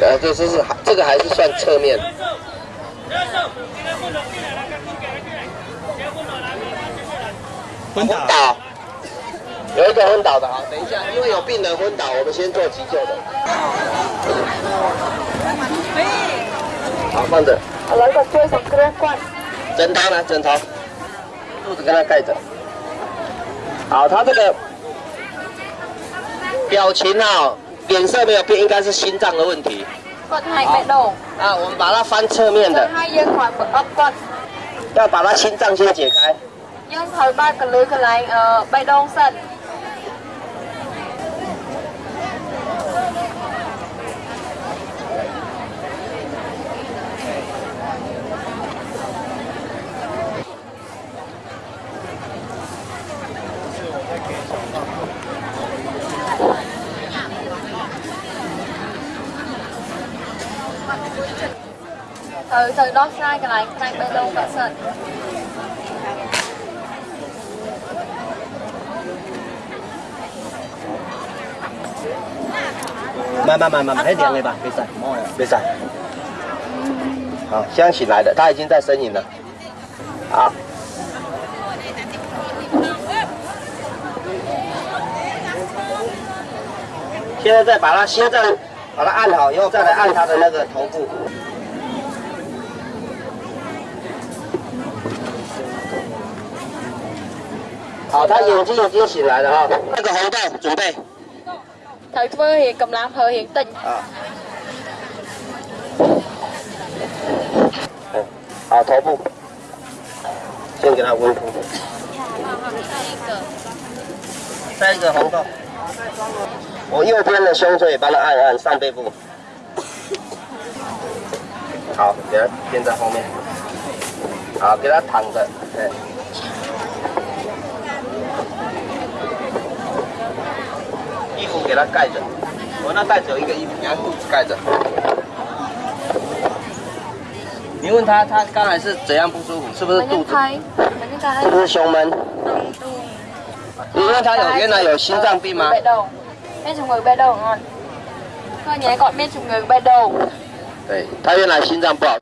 呃，这这是这个还是算侧面。昏倒，有一个昏倒的啊，等一下，因为有病人昏倒，我们先做急救的。好，放着。枕头呢？枕头，肚子跟他盖着。好，他这个表情啊，脸色没有变应该是心脏的问题。啊我们把它翻侧面的。要把它心脏先解开。慢慢慢慢，点了吧，没事，没事。好，香起来的，他已经在呻吟了。好。现在再把它，现在把它按好，以后再来按它的那个头部。好，他眼睛已经醒来了哈。那个红豆准备 thời vừa hiện cầm làm hơi hiện tình 啊。嗯，好，头部，先给他温敷。再一个红豆。我右边的胸椎帮他按按上背部。好，给他垫在后面。好，给他躺着，对。盖着。我那带走一个衣服你看肚子盖着？你问他他刚才是怎样不舒服是不是肚子？是不是胸闷？你问他有原来有心脏病吗？被动变成尾巴动对他原来心脏不好。